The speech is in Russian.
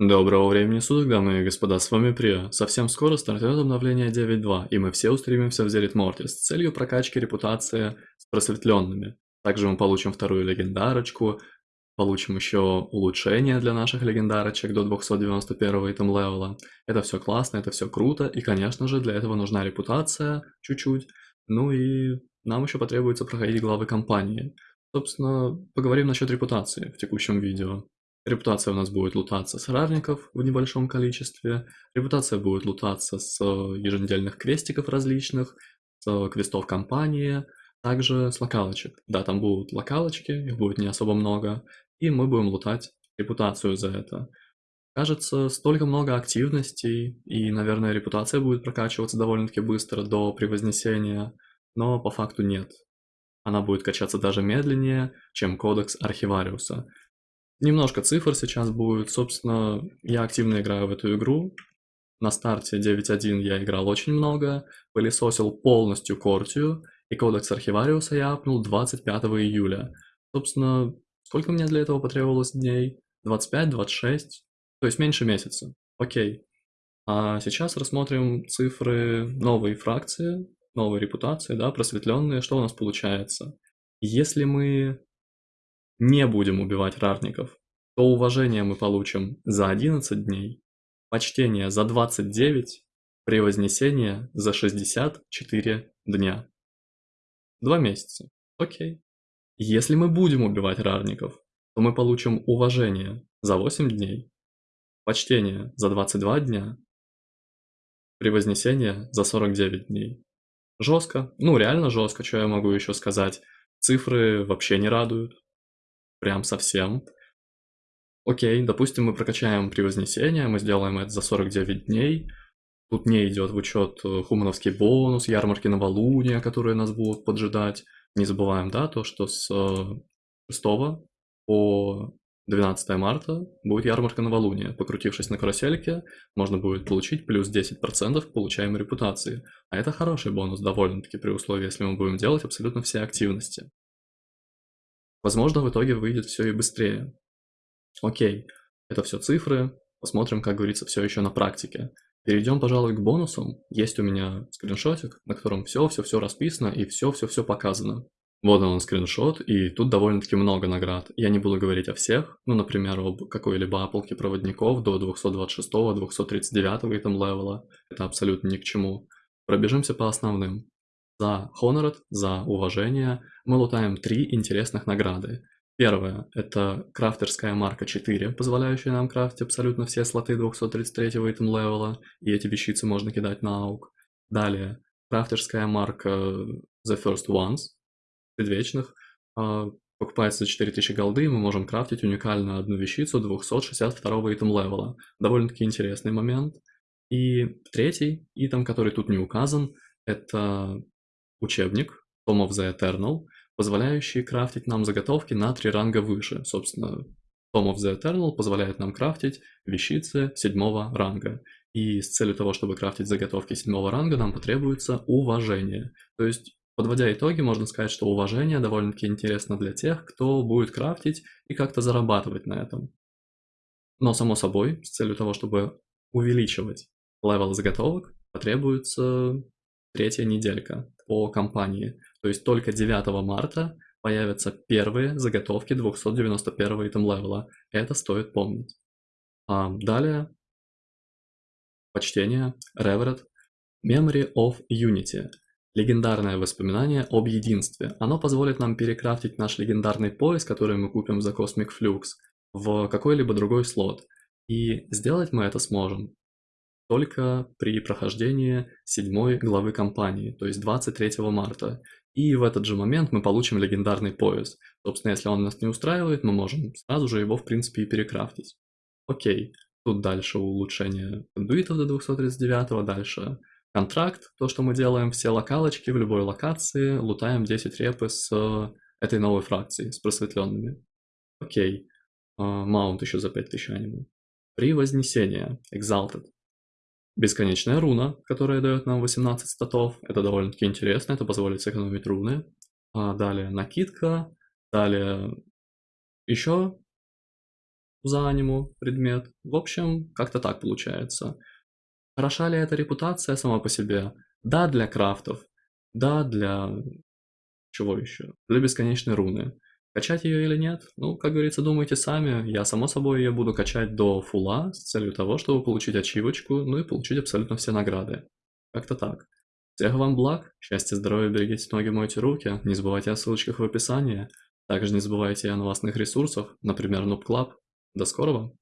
Доброго времени суток, дамы и господа, с вами Прио. Совсем скоро стартует обновление 9.2, и мы все устремимся в Зерит Морти с целью прокачки репутации с просветленными. Также мы получим вторую легендарочку, получим еще улучшение для наших легендарочек до 291 итем левела. Это все классно, это все круто, и конечно же для этого нужна репутация чуть-чуть, ну и нам еще потребуется проходить главы компании. Собственно, поговорим насчет репутации в текущем видео. Репутация у нас будет лутаться с равников в небольшом количестве. Репутация будет лутаться с э, еженедельных квестиков различных, с квестов компании, также с локалочек. Да, там будут локалочки, их будет не особо много, и мы будем лутать репутацию за это. Кажется, столько много активностей, и, наверное, репутация будет прокачиваться довольно-таки быстро до превознесения, но по факту нет. Она будет качаться даже медленнее, чем кодекс Архивариуса. Немножко цифр сейчас будет. Собственно, я активно играю в эту игру. На старте 9.1 я играл очень много, пылесосил полностью Кортию, и кодекс Архивариуса я апнул 25 июля. Собственно, сколько мне для этого потребовалось дней? 25-26? То есть меньше месяца. Окей. А сейчас рассмотрим цифры новой фракции, новой репутации, да, просветленные. Что у нас получается? Если мы не будем убивать рарников, то уважение мы получим за 11 дней, почтение за 29, превознесение за 64 дня. Два месяца. Окей. Если мы будем убивать рарников, то мы получим уважение за 8 дней, почтение за 22 дня, превознесение за 49 дней. Жестко. Ну, реально жестко, что я могу еще сказать. Цифры вообще не радуют прям совсем. Окей, допустим, мы прокачаем превознесение, мы сделаем это за 49 дней. Тут не идет в учет э, хумановский бонус, ярмарки новолуния, которые нас будут поджидать. Не забываем, да, то, что с 6 э, по 12 марта будет ярмарка новолуния. Покрутившись на карусельке, можно будет получить плюс 10% к получаемой репутации. А это хороший бонус довольно-таки при условии, если мы будем делать абсолютно все активности. Возможно, в итоге выйдет все и быстрее. Окей, это все цифры, посмотрим, как говорится, все еще на практике. Перейдем, пожалуй, к бонусам. Есть у меня скриншотик, на котором все-все-все расписано и все-все-все показано. Вот он скриншот, и тут довольно-таки много наград. Я не буду говорить о всех, ну, например, об какой-либо аполке проводников до 226-239 там левела. Это абсолютно ни к чему. Пробежимся по основным. За Honored, за уважение мы лутаем три интересных награды. Первое – это крафтерская марка 4, позволяющая нам крафтить абсолютно все слоты 233 item level а, и эти вещицы можно кидать на аук. Далее, крафтерская марка The First Ones, предвечных, а, покупается за 4000 голды, и мы можем крафтить уникально одну вещицу 262 item level а. Довольно-таки интересный момент. И третий итем, который тут не указан, это учебник Tom of the Eternal, позволяющий крафтить нам заготовки на три ранга выше. Собственно, Tom of the Eternal позволяет нам крафтить вещицы седьмого ранга. И с целью того, чтобы крафтить заготовки седьмого ранга, нам потребуется уважение. То есть, подводя итоги, можно сказать, что уважение довольно-таки интересно для тех, кто будет крафтить и как-то зарабатывать на этом. Но, само собой, с целью того, чтобы увеличивать level заготовок, потребуется третья неделька по компании. То есть только 9 марта появятся первые заготовки 291 item level а. Это стоит помнить. А далее почтение, Revered, Memory of Unity. Легендарное воспоминание об единстве. Оно позволит нам перекрафтить наш легендарный пояс, который мы купим за Cosmic Flux, в какой-либо другой слот. И сделать мы это сможем только при прохождении седьмой главы кампании, то есть 23 марта. И в этот же момент мы получим легендарный пояс. Собственно, если он нас не устраивает, мы можем сразу же его, в принципе, и перекрафтить. Окей, тут дальше улучшение кондуитов до 239, дальше контракт, то, что мы делаем все локалочки в любой локации, лутаем 10 репы с этой новой фракцией, с просветленными. Окей, маунт еще за 5000 аниме. При вознесении, Exalted. Бесконечная руна, которая дает нам 18 статов. Это довольно-таки интересно, это позволит сэкономить руны. А далее накидка, далее еще за аниму предмет. В общем, как-то так получается. Хороша ли эта репутация сама по себе? Да, для крафтов. Да, для... Чего еще? Для бесконечной руны. Качать ее или нет? Ну, как говорится, думайте сами. Я, само собой, ее буду качать до фула с целью того, чтобы получить ачивочку, ну и получить абсолютно все награды. Как-то так. Всех вам благ, счастья, здоровья, берегите ноги, мойте руки, не забывайте о ссылочках в описании. Также не забывайте о новостных ресурсах, например, Noob Club. До скорого!